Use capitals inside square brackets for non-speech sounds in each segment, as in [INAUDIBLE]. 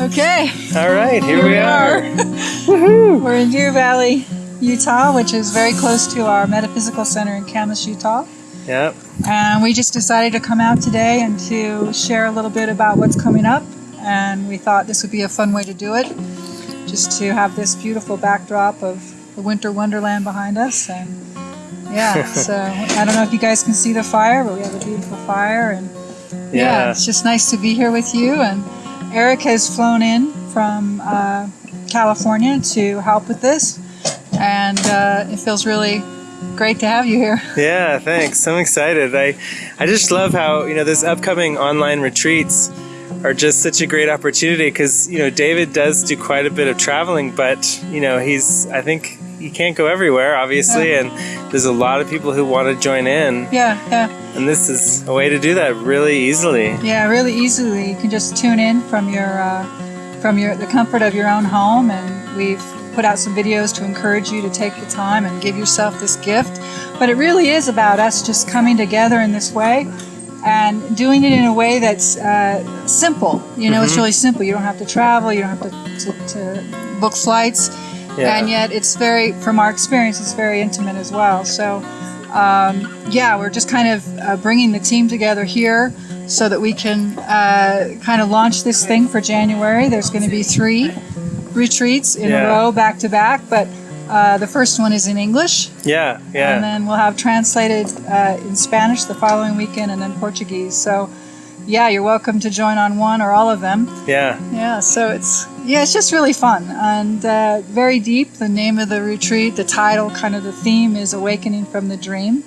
Okay. All right, here, Here we we are. are. [LAUGHS] Woohoo! We're in Deer Valley, Utah, which is very close to our Metaphysical Center in Kamas, Utah. Yep. And we just decided to come out today and to share a little bit about what's coming up. And we thought this would be a fun way to do it, just to have this beautiful backdrop of the winter wonderland behind us. And yeah, [LAUGHS] so I don't know if you guys can see the fire, but we have a beautiful fire. And yeah, Yeah. it's just nice to be here with you. And Eric has flown in from uh, California to help with this. And uh, it feels really great to have you here. [LAUGHS] Yeah, thanks. I'm excited. I I just love how, you know, this upcoming online retreats are just such a great opportunity because, you know, David does do quite a bit of traveling, but, you know, he's I think he can't go everywhere, obviously, and there's a lot of people who want to join in, Yeah, yeah. and this is a way to do that really easily. Yeah, really easily. You can just tune in from your uh, from your the comfort of your own home, and we've put out some videos to encourage you to take the time and give yourself this gift. But it really is about us just coming together in this way and doing it in a way that's uh, simple. You know, it's really simple. You don't have to travel. You don't have to, to, to book flights. Yeah. And yet, it's very, from our experience, it's very intimate as well. So, um, yeah, we're just kind of uh, bringing the team together here so that we can uh, kind of launch this thing for January. There's going to be three retreats in Yeah. a row, back to back, but uh, the first one is in English, Yeah, yeah. and then we'll have translated uh, in Spanish the following weekend, and then Portuguese. So, yeah, you're welcome to join on one or all of them. yeah. Yeah, so it's yeah, it's just really fun and uh, very deep. The name of the retreat, the title, kind of the theme is awakening from the dream,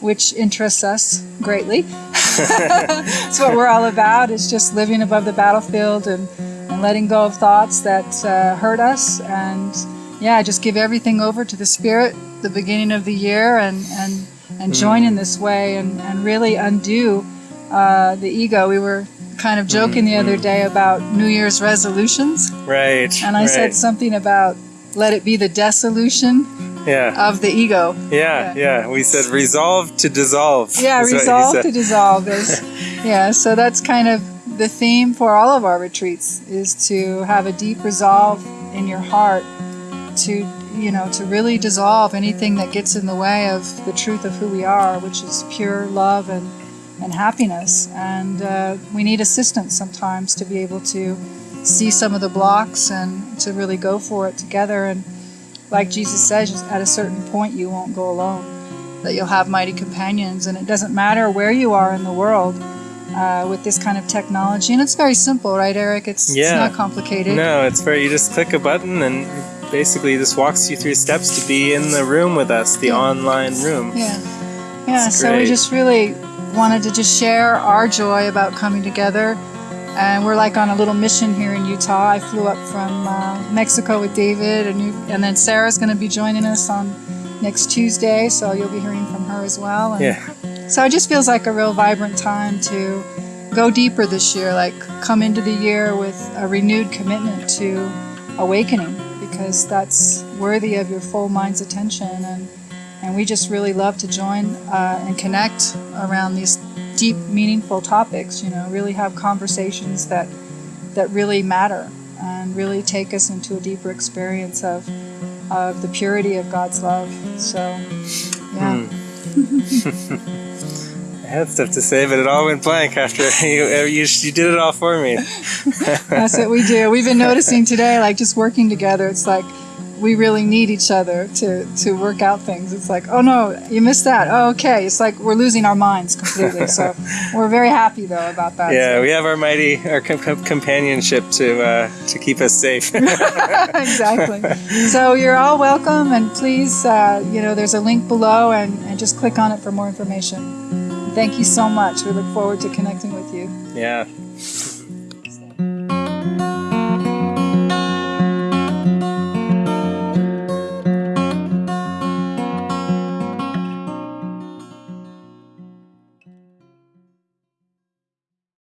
which interests us greatly. [LAUGHS] It's what we're all about. It's just living above the battlefield and, and letting go of thoughts that uh, hurt us and yeah, just give everything over to the spirit. The beginning of the year and and and join in this way and and really undo uh, the ego. We were kind of joking the other mm-hmm. day about New Year's resolutions, Right. and I right. said something about let it be the dissolution Yeah. of the ego. Yeah, yeah. We said resolve to dissolve. Yeah, is what he resolve to dissolve is [LAUGHS] yeah. So that's kind of the theme for all of our retreats is to have a deep resolve in your heart to you know to really dissolve anything that gets in the way of the truth of who we are, which is pure love and and happiness. And uh, we need assistance sometimes to be able to see some of the blocks and to really go for it together. And like Jesus says, at a certain point, you won't go alone. That you'll have mighty companions, and it doesn't matter where you are in the world uh, with this kind of technology. And it's very simple, right, Eric? It's, it's Yeah. not complicated. No, it's very. You just click a button and basically this walks you through steps to be in the room with us, the Yeah. online room. Yeah. Yeah, It's so we just really wanted to just share our joy about coming together. And we're like on a little mission here in Utah. I flew up from uh, Mexico with David, and, you, and then Sarah's going to be joining us on next Tuesday, so you'll be hearing from her as well. And Yeah, So it just feels like a real vibrant time to go deeper this year, like come into the year with a renewed commitment to awakening because that's worthy of your full mind's attention. And, and we just really love to join uh, and connect around these deep, meaningful topics, you know, really have conversations that, that really matter and really take us into a deeper experience of, of the purity of God's love. So, yeah. [LAUGHS] I had stuff to say, but it all went blank after [LAUGHS] you you, you did it all for me. That's what we do. We've been noticing today, like just working together, it's like we really need each other to, to work out things. It's like, oh no, you missed that. Oh, okay. It's like we're losing our minds completely. So [LAUGHS] we're very happy though about that. Yeah, So- we have our mighty our com- com- companionship to uh, to keep us safe. [LAUGHS] [LAUGHS] exactly. So you're all welcome, and please, uh, you know, there's a link below, and, and just click on it for more information. Thank you so much. We look forward to connecting with you. yeah.